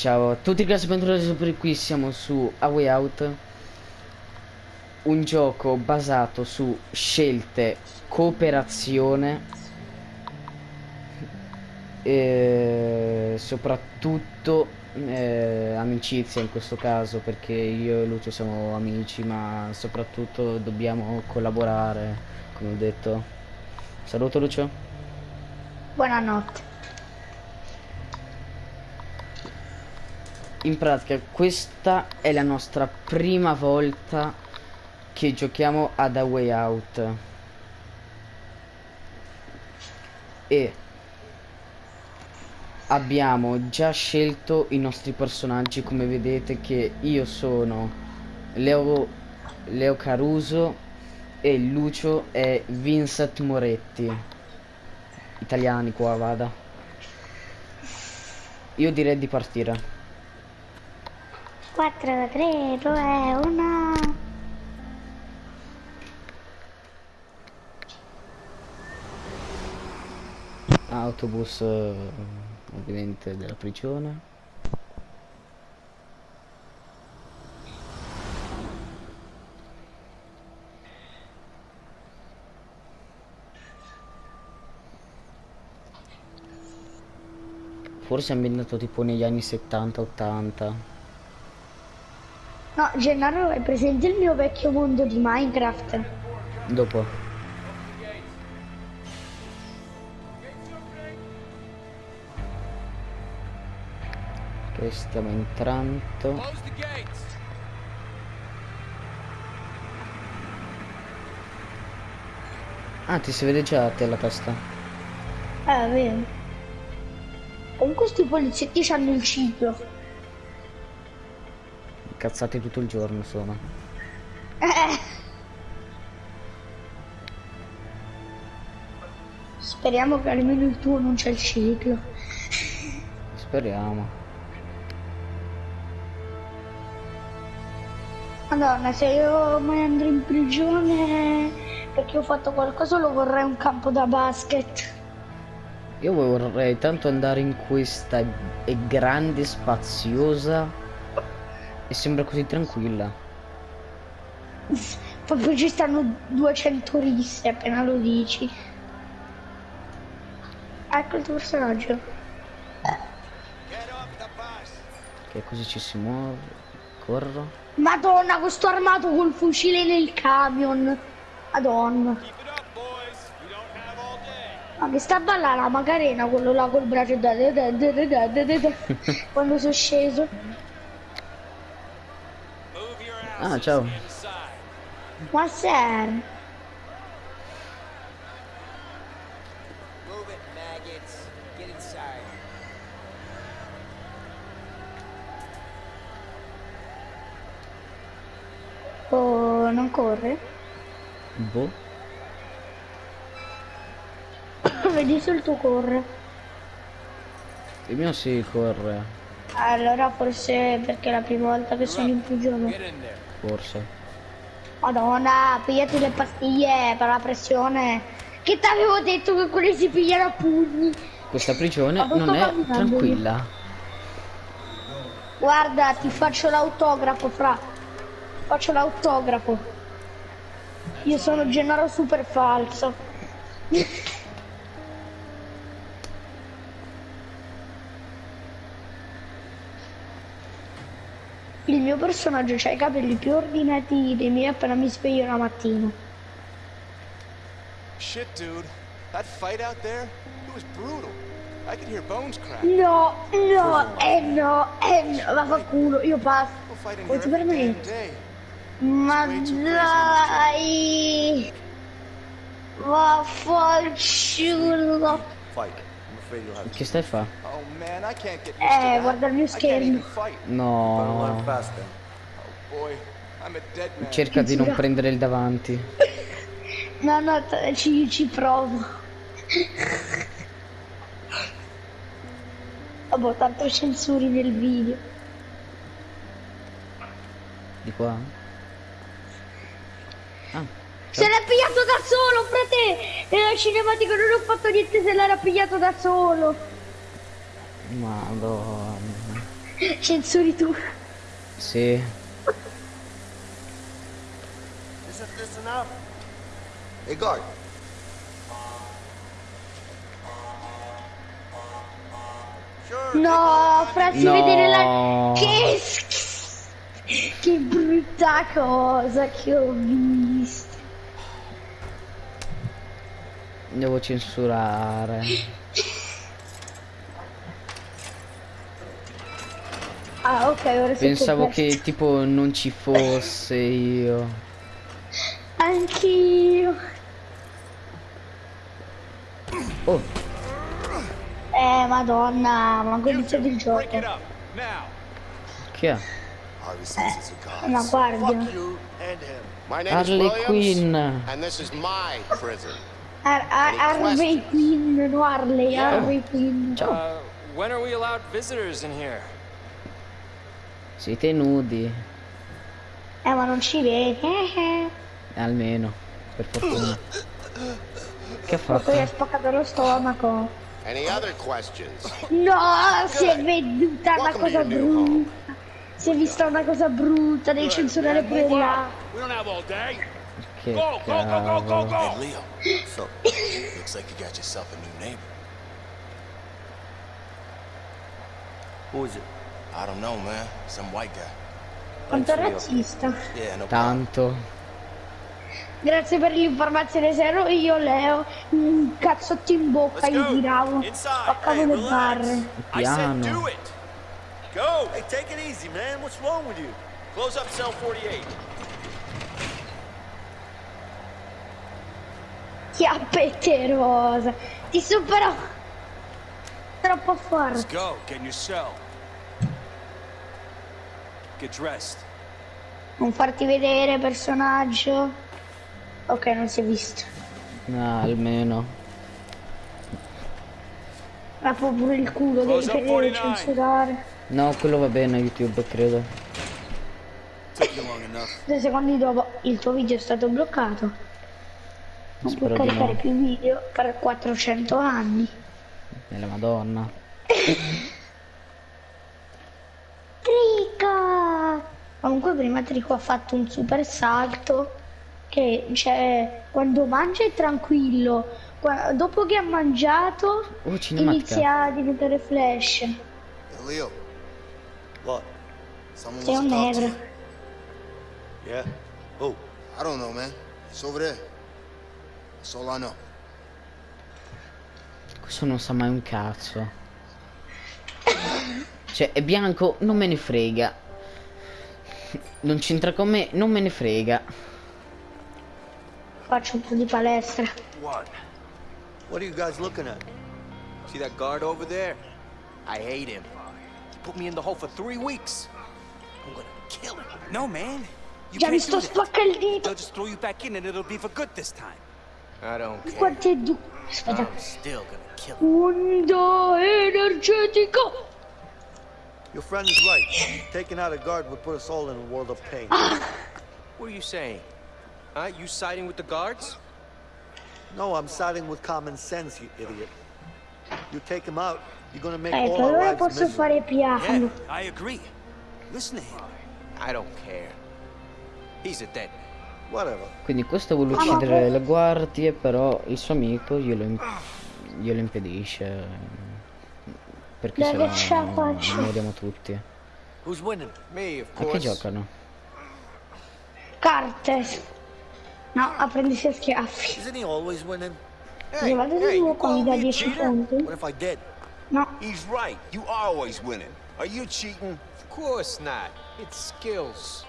Ciao. A tutti ragazzi, bentornati sempre qui, siamo su A Way Out. Un gioco basato su scelte, cooperazione E soprattutto eh, amicizia in questo caso Perché io e Lucio siamo amici ma soprattutto dobbiamo collaborare, come ho detto. Saluto Lucio. Buonanotte. In pratica questa è la nostra prima volta che giochiamo ad A Way Out. E abbiamo già scelto i nostri personaggi come vedete che io sono Leo, Leo Caruso e Lucio è Vincent Moretti. Italiani qua vada. Io direi di partire 4, 3, 2, 1. Autobus eh, ovviamente della prigione. Forse è ambientato tipo negli anni 70-80. No, Gennaro, è presente il mio vecchio mondo di Minecraft? Dopo. Ok, stiamo entrando. Close the gates. Ah, ti si vede già a te la testa. Eh, vero. Comunque sti poliziotti hanno il ciclo. Cazzate tutto il giorno sono. Eh. Speriamo che almeno il tuo non c'è il ciclo. Speriamo. Madonna, se io mai andrò in prigione perché ho fatto qualcosa lo vorrei un campo da basket. Io vorrei tanto andare in questa grande, spaziosa e sembra così tranquilla. Proprio ci stanno 200 risse appena lo dici. Ecco il tuo personaggio. Che così ci si muove. Corro. Madonna, questo armato col fucile nel camion. Madonna. Ma che sta a ballare la Macarena, quello là col braccio da da da da da da da quando sono sceso. Ah, ciao. Get inside. Oh, non corre? Boh. Vedi se il tuo corre. Il mio si corre. Allora forse perché è la prima volta che sono in prigione. Forse. Madonna, pigliati le pastiglie per la pressione. Che t'avevo detto che quelli si pigliano a pugni. Questa prigione non è tranquilla. Guarda, ti faccio l'autografo, fra. Faccio l'autografo. Io sono Gennaro super falso. Il mio personaggio ha i capelli più ordinati dei miei appena mi sveglio la mattina. Shit, dude. That fight out there, it was brutal. I could hear bones crack. No, no, eh no, eh no, vaffanculo, io passo. Damn permetti? day. Ma dai! Vaffanculo! Fight. Che stai fa? Eh, guarda il mio schermo. No. Cerca di non prendere il davanti. no, no, ci, ci provo. Vabbè, tanto censuri nel video. Di qua? Se l'è pigliato da solo, frate! Nella cinematica non ho fatto niente se l'era pigliato da solo. madonna. Censuri tu. Sì. Isn't this enough? Hey, guard. No, farsi No. vedere la... Che. Che brutta cosa che ho visto. Devo censurare. Ah, ok, ora Pensavo che tipo non ci fosse io. Anch'io. Oh, Eh, madonna, ma ho iniziato il gioco. Break it up now. chi è? Cop. Una guardia. Harley Quinn. and this is my prison. Ar- Ar- Harvey Quinn, no Harley. Harvey Quinn. Ciao. Uh, when are we allowed visitors in here? Siete nudi. Eh, ma non ci vedi. Eh, eh. Almeno. Per fortuna. Che ha Poi fatto? ha spaccato lo stomaco. Any other questions? No, si è veduta una cosa brutta. Si è vista una cosa brutta, devi censurare pure là. We don't have all day. Che Go, go, go, go, go, cavolo. go. Leo. So, looks like you got yourself a new neighbor. Who is it? I don't know, man. Some white guy. Quanto razzista. Yeah, no problem. Tanto. Grazie per l'informazione, se ero io Leo, un cazzotto in bocca Let's gli go. tiravo. Inside. Spaccavo le barre. I said Piano. do it. Go. Hey, take it easy, man. What's wrong with you? Close up cell 48. Chiappette rosa. Ti supero. Troppo forte. Go. Get in your cell. Get dressed. Non farti vedere, personaggio. Ok, non si è visto. No, almeno. Ma pure il culo, devi devi 49. censurare. No, quello va bene YouTube, credo. Due secondi dopo il tuo video è stato bloccato. Non Spero di caricare no. più video per 400 anni. Nella madonna. Trico! Comunque prima Trico ha fatto un super salto che cioè quando mangia è tranquillo, qua- dopo che ha mangiato Oh, inizia a diventare flash. Leo. What? Someone Sei un negro. Yeah. Oh. I don't know, man. It's over there. Know. Questo non sa mai un cazzo. Cioè, è bianco, non me ne frega. Non c'entra con me, non me ne frega. Faccio un po' di palestra. What? What are you guys looking at? See that guard over there? I hate him. He put me in the hole for three weeks. I'm gonna kill him. No, man. You Già mi sto do that. spacca il dito. They'll just throw you back in and it'll be for good this time. I don't care. Quanto è du... Aspetta. I'm still gonna kill him. Onda energetico. Your friend is right. Taking out a guard would put us all in a world of pain. What are you saying? Huh? You siding with the guards? No, I'm siding with common sense, you idiot. You take him out, you're gonna make Eh, all per our lives posso miserable. fare piano. Yeah, I agree. Listen to him. I don't care. He's a dead man. Whatever. Quindi questo vuole Ah, uccidere le guardie, però il suo amico glielo, imp- glielo impedisce. Perché Dai, se no moriamo tutti. Me, of A che giocano? Carte. No, a prendersi a schiaffi. Isn't he always winning? Se vado di nuovo qua dà 10 punti. What if I did? No, He's right. You are always winning. Are you cheating? Of course not. It's skills.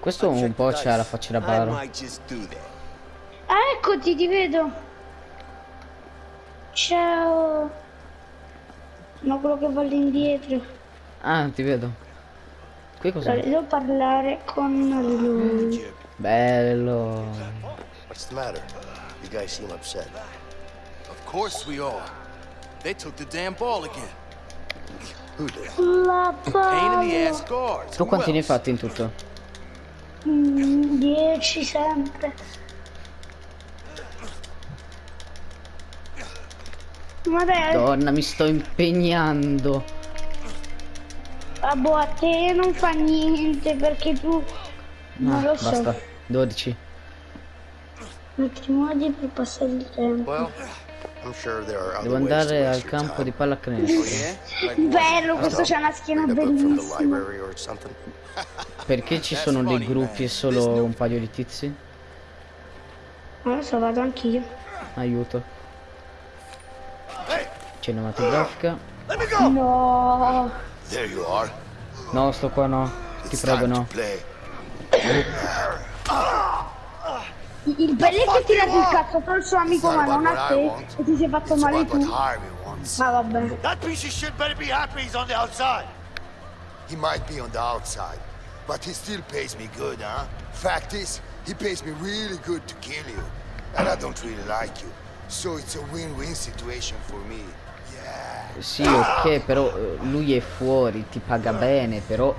Questo un po' c'ha la faccia da baro. Ah, eccoti, ti vedo. Ciao. No, quello che va lì indietro. Ah, ti vedo. Qui Allora, cos'è? devo parlare con lui. Bello. What's the matter? You guys seem upset. Of course we are. They took the damn ball again. Who did? La. Tu quanti ne hai fatti in tutto? 10 sempre. Ma dai, Donna, mi sto impegnando. Boh, a te non fa niente perché tu... Non Ah, lo so. basta. 12. Altri modi per passare il tempo. Well, I'm sure there are other Devo andare al campo di pallacanestro. Yeah? Bello, questo c'ha una schiena bellissima. Perché ci sono dei gruppi e solo un paio di tizi? Non lo so, vado anch'io. Aiuto. Cinematografica. No. There you are. No, sto qua no. Ti prego no. Il bello è che ti tirato il cazzo al suo amico ma non a te e ti sei fatto male tu. Ah vabbè. That piece of shit better be happy he's on the outside. He might be on the outside, but he still pays me good, huh? Fact is, he pays me really good to kill you. And I don't really like you. So it's a win-win situation for me. Yeah. Sì, ok, però eh, lui è fuori, ti paga bene, però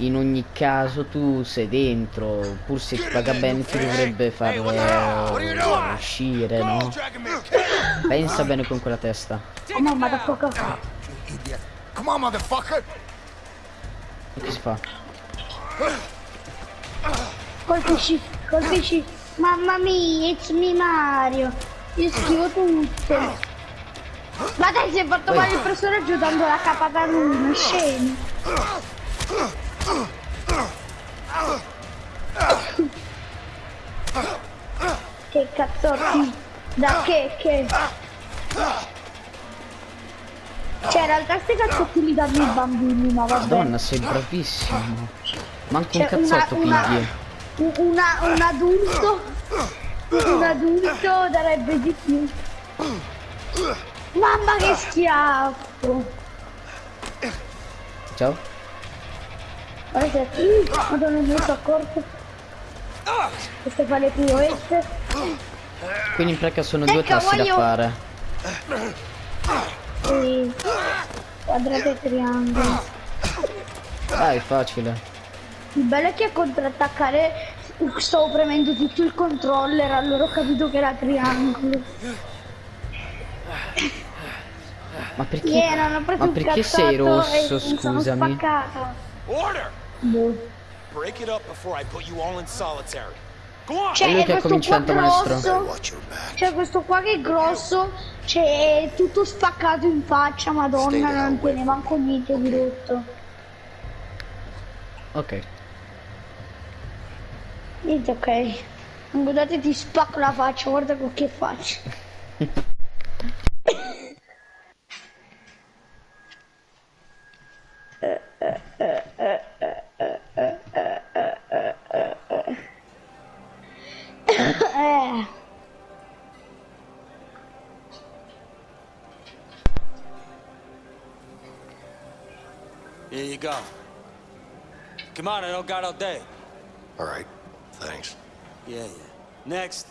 in ogni caso tu sei dentro, pur se ti paga bene ti dovrebbe far uscire, no? Pensa bene con quella testa. Oh no, ma da poco Idiot. Come on, motherfucker! E che si fa? colpisci, colpisci. Mamma mia, it's me Mario. Io schivo tutto. Ma dai, si è fatto male il personaggio dando la capata a lui, ma cazzotti. Da che, che. Cioè, in realtà sti cazzotti li danno i bambini, ma vabbè. Madonna, sei bravissimo. Manco un Cioè, una- cazzotto una- pigli. Un, una- un adulto un adulto darebbe di più mamma che schiaffo Ciao. guarda madonna mi sono accorto queste fa le piroette Quindi in pratica sono due Ecco, tassi da voglio- fare. e quadrato e triangolo Dai, facile. il bello è che a contrattaccare stavo premendo tutto il controller allora ho capito che era triangolo Ma perché? Yeah, non ho preso Ma perché sei rosso, scusami? Boh. Break it up before I put you all in solitary. Go on! Cioè, È è questo qua grosso, Watch your back. C'è questo qua che è grosso, c'è tutto spaccato in faccia, madonna, non tiene manco niente di rotto. Ok. Niente, ok. Guardate, ti spacco la faccia, guarda con che faccia. Here you go. Come on, I don't got all day. All right. Thanks. Yeah, yeah. Next.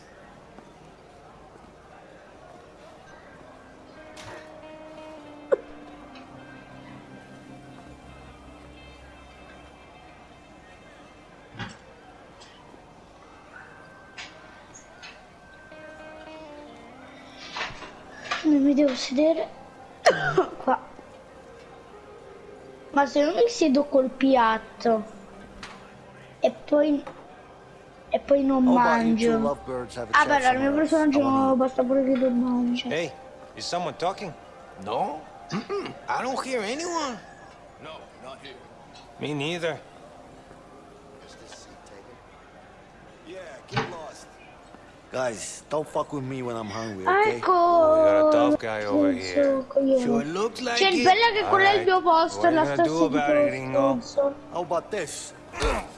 Devo sedere qua. Ma se non mi siedo col piatto e poi e poi non two mangio. Ah beh, allora il mio personaggio wanna non basta pure che lo mangia. Hey, is someone talking? No? Mm-mm. I don't hear anyone. Me neither. Yeah, get lost. Guys, don't fuck with me when I'm hungry, okay? ecco. we got a tough guy over here. Sure looks like Cioè, il it. bello è che quello è il mio Alright, posto, what la stessa di about it, Ringo? stronzo. How about this?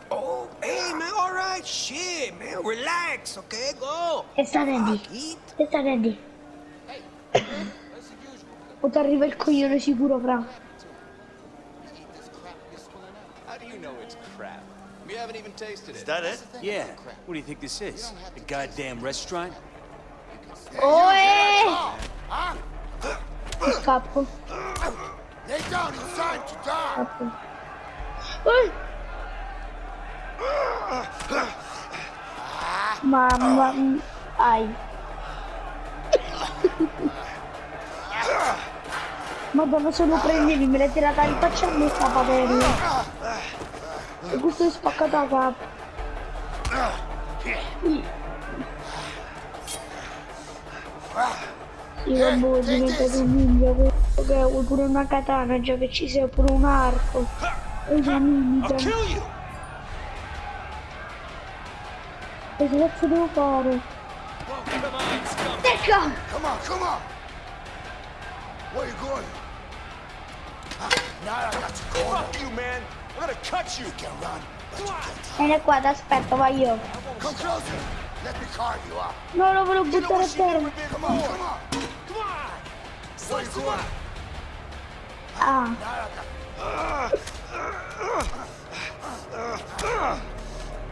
Oh, hey, man, all right. Shit, man. Relax, okay? Go. E sta ready. Eat. E sta ready. O ti arriva il coglione sicuro, fra. How do you know it's crap? We haven't even tasted Is it. that it? Yeah. What do you think this is? A goddamn restaurant? Oi! Scappo, Lay down inside to die. scappo. Eh! Mamma. Ai. Madonna se lo prendevi me l'hai tirata in faccia a me sta padella. E questo è spaccato a. Sì, vabbè, è diventato un ninja che vuoi pure una katana, già che ci sia pure un arco. E una you! Che cazzo devo fare? Ecco! Come on, come on! Where you going? Ah, now I got you. Fuck you, man! Vieni qua, ti aspetto, vai io. No, lo volevo buttare a terra. Ah,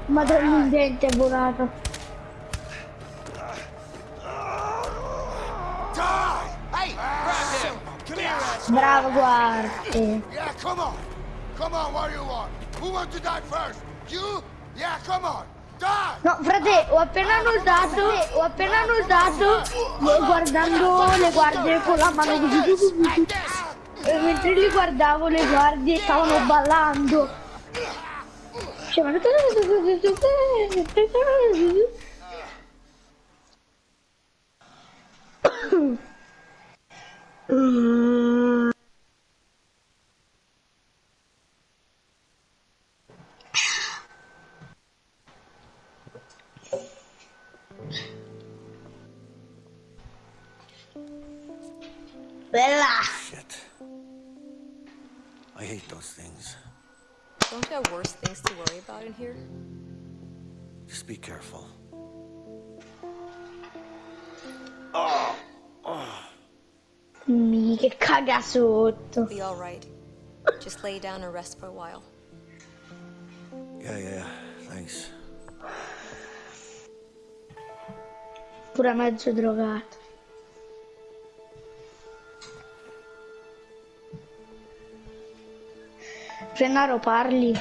madonna il dente è volato. Bravo, guardi. Come on. What do you want? Who wants to die first? You? Yeah, come on. Die! No, frate, ho appena notato, ho appena notato, guardando le guardie con la mano così, e mentre li guardavo le guardie stavano ballando. Cioè, ma- Bella! Shit. I hate those things. Don't you have worse things to worry about in here? Just be careful. Mi che caga sotto. Be alright. Just lay down and rest for a while. Yeah, yeah, thanks. Pure mezzo drogato. Gennaro parli.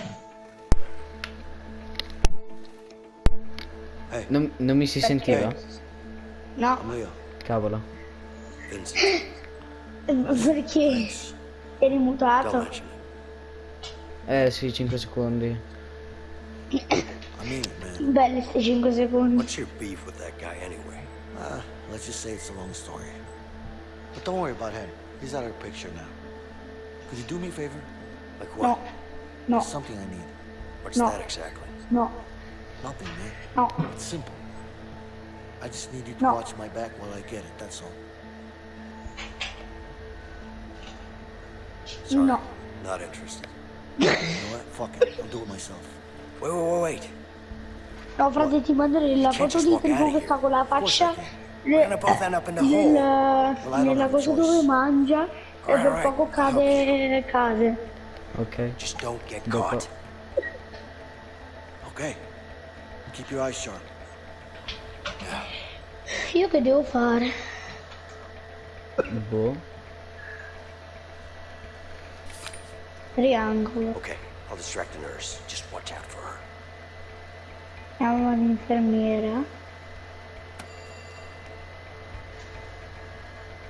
Non, non mi si sentiva? No, Cavolo. Vincent, perché eri mutato. Eh sì, 5 secondi. Belli sti 5 secondi. What's your beef with that guy anyway? Uh, let's just say it's a long story. But don't worry about him. He's out of the picture now. Could you do me a favor? Like No, what? no, Something I need. What's No. that exactly? no, Nothing, man. no. It's simple. I just need you to No. watch my back while I get it, that's all. Sorry, No. not interested. you know what? Fuck it. I'll do it myself. Wait, wait, wait, wait. No, frate, ti manderei la foto di out che sta con la faccia nel- nella cosa dove mangia e per poco cade cade. Ok. Just don't get Dopo. caught. Okay. Keep your eyes sharp. Io che devo fare? Boh. Triangolo. Okay, I'll distract the nurse. Just watch out for her. Chiamo l'infermiera.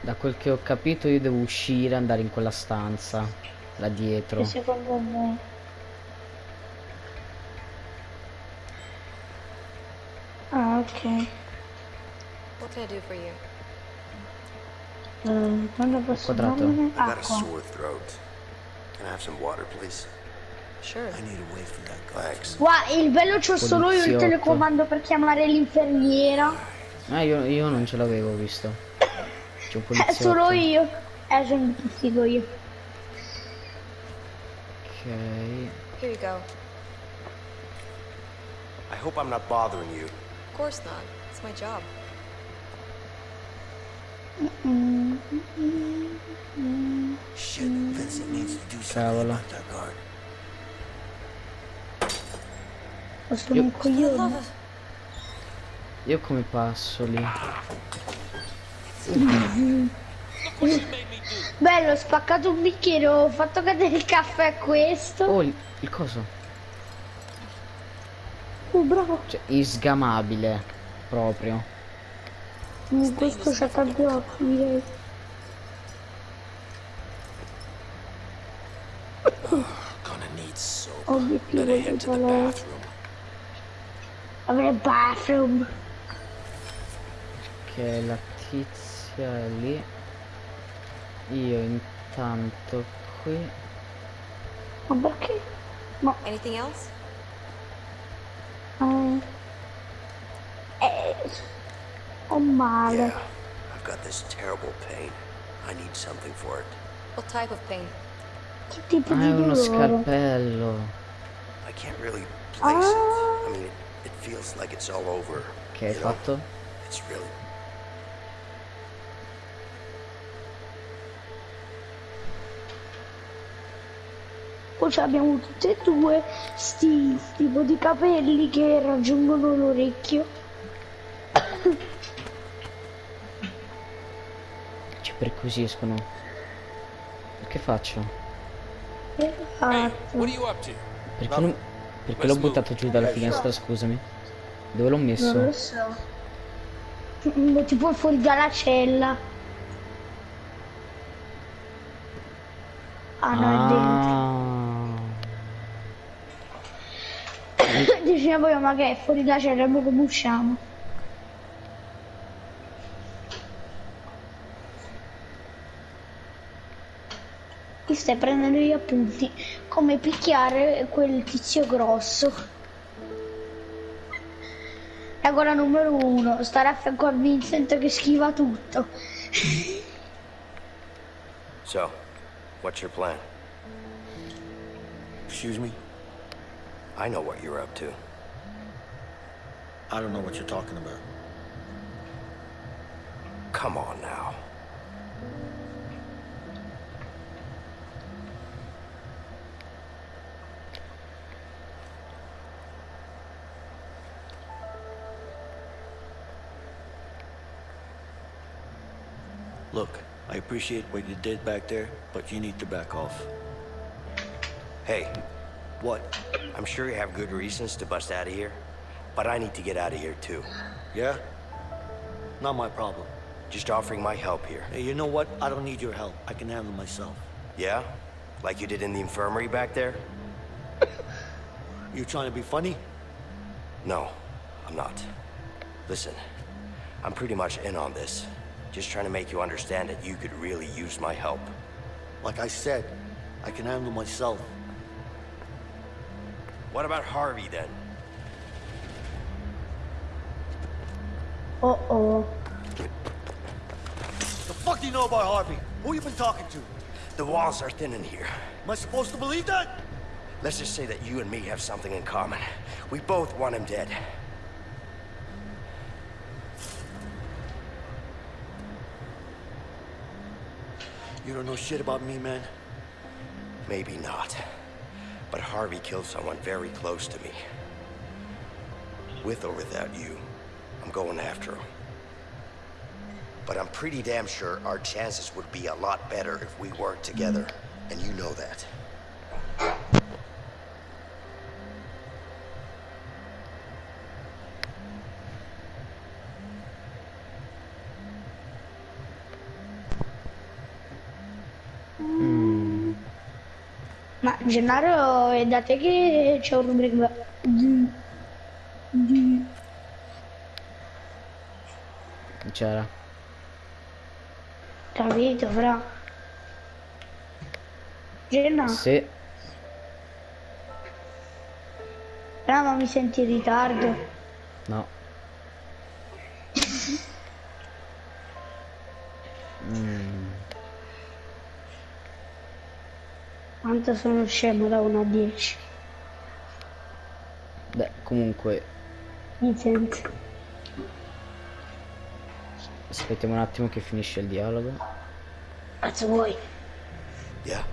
Da quel che ho capito io devo uscire, andare in quella stanza. Là dietro. Che secondo me. Ah, ok. What can I do for you? Eh, quando posso a Acqua. sore throat. Can I have some water, please? Sure. I need a way for that guy. Thanks. Guarda, il bello c'ho solo io il telecomando per chiamare l'infermiera. Ah, io, io non ce l'avevo visto. C'è un È poliziotto. solo io. Eh, sono figo io. Ok. Here you go. I hope I'm not bothering you. Of course not. It's my job. Shit, Vincent needs to do something about that guard. Ho sono un coglione. Io come passo lì? Bello, ho spaccato un bicchiere, ho fatto cadere il caffè questo. Oh, il, il coso. Oh, bravo. Cioè, isgamabile, proprio. In questo c'è tanti occhi, direi. Obiettivo di colore. Avere bathroom. Ok, la tizia è lì. Io intanto qui. Ma perché? Ma Anything else? eh, eh, ho male. Yeah, I've got this terrible pain. I need something for it. What type of pain? Che tipo Ah, di è uno dolore? scalpello. I can't really place it. Ah. I mean, it, it feels like it's all over. Che hai you know? fatto? It's really Poi ci abbiamo tutte e due sti tipo di capelli che raggiungono l'orecchio. Ci perquisiscono. Che faccio? Hey, up to? Perché, non- perché l'ho buttato giù dalla finestra, scusami? Dove l'ho Non messo? lo so. Mm, Tipo fuori dalla cella. Ah no, è poi ma che è fuori dalla cella, come usciamo? Ti stai prendendo gli appunti come picchiare quel tizio grosso. Regola numero uno, stare a fianco a Vincent che schiva tutto. So, what's your plan? Excuse me? I know what you're up to. I don't know what you're talking about. Come on now. Look, I appreciate what you did back there, but you need to back off. Hey, What? I'm sure you have good reasons to bust out of here, but I need to get out of here too. Yeah? Not my problem. Just offering my help here. Hey, you know what? I don't need your help. I can handle myself. Yeah? Like you did in the infirmary back there? You trying to be funny? No, I'm not. Listen, I'm pretty much in on this. Just trying to make you understand that you could really use my help. Like I said, I can handle myself. What about Harvey then? Oh oh. The fuck do you know about Harvey? Who you been talking to? The walls are thin in here. Am I supposed to believe that? Let's just say that you and me have something in common. We both want him dead. You don't know shit about me, man. Maybe not. But Harvey killed someone very close to me. With or without you, I'm going after him. But I'm pretty damn sure our chances would be a lot better if we worked together. And you know that. Hmm. Ma Gennaro è da te che c'è un rubrica c'era. capito fra Genna, Sì. fra ma mi senti in ritardo No. Mm, quanto sono scemo da 1 a 10 beh, comunque, mi senti aspettiamo un attimo che finisce il dialogo. cazzo vuoi Yeah?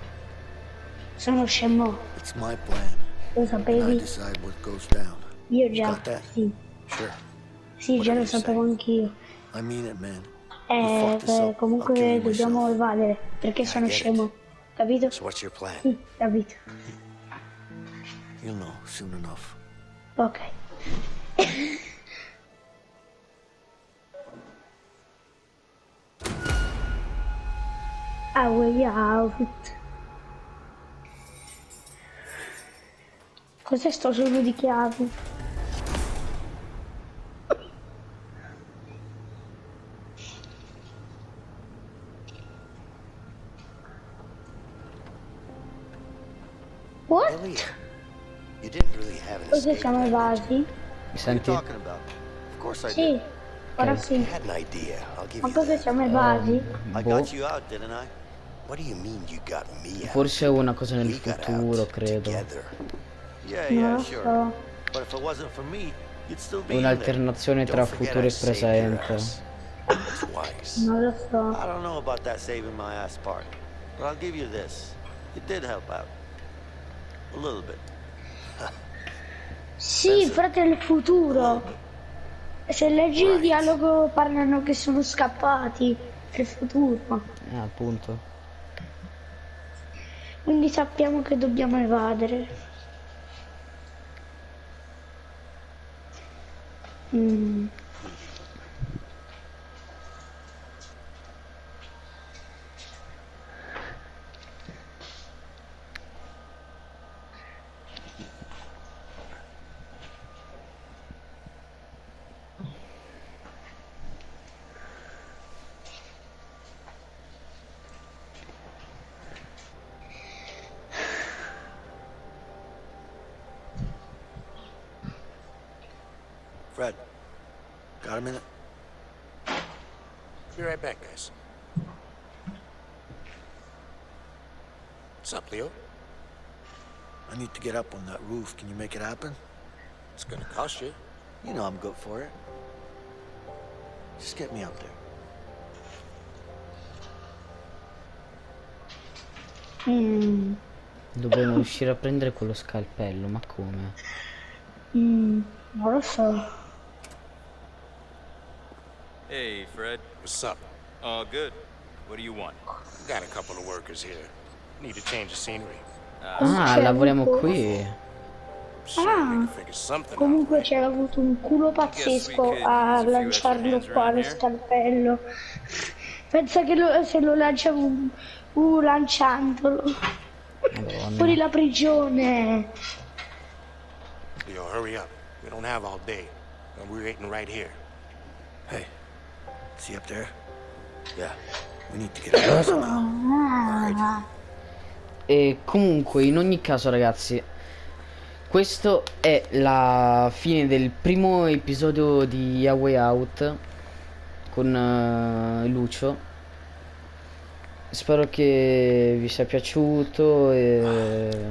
sono scemo It's my plan. lo I sapevi decide what goes down. io già sì Sure. sì già Whatever lo sapevo anch'io I mean it, man. eh, beh, comunque dobbiamo myself. evadere perché sono get it. scemo capito? So what's your plan? sì capito You'll know soon enough. ok A way out. Cos'è sto suono di chiavi? What? Elliot, you didn't really have an Cos'è escape siamo plan. evasi? Mi What are you senti? talking about? Of course I Sì, did. ora I sì. had an idea. I'll give Ma you cos'è that. siamo evasi? I Boh. Forse è una cosa nel futuro, credo. Non yeah, lo sure. so. Un'alternazione tra futuro e presente. Non lo so. I don't know about that saving my ass part, but I'll give you this. It did help out. A little bit. Sì, fratello, il futuro. Se leggi il Right. dialogo parlano che sono scappati. È il futuro. Eh, appunto. Quindi sappiamo che dobbiamo evadere. Mm. Fred, got a minute? Be right back, guys. What's up, Leo? I need to get up on that roof. Can you make it happen? It's gonna cost you. You know I'm good for it. Just get me up there. Mm. Dobbiamo riuscire a prendere quello scalpello, ma come? Mm. Non lo so. Hey, Fred. What's up? All good. What do you want? Got a couple of workers here. Need a change of scenery. Ah, C'è lavoriamo qui. Ah. Comunque c'è avuto un culo pazzesco a lanciarlo qua lo scalpello. Pensa che lo- se lo lancia un, uh, lanciandolo. Madonna. Fuori la prigione. Leo, hurry up. We don't have all day. And we're waiting right here. See up there? Yeah, we need to get somehow. E comunque, in ogni caso, ragazzi, questo è la fine del primo episodio di A Way Out con eh, Lucio. Spero che vi sia piaciuto e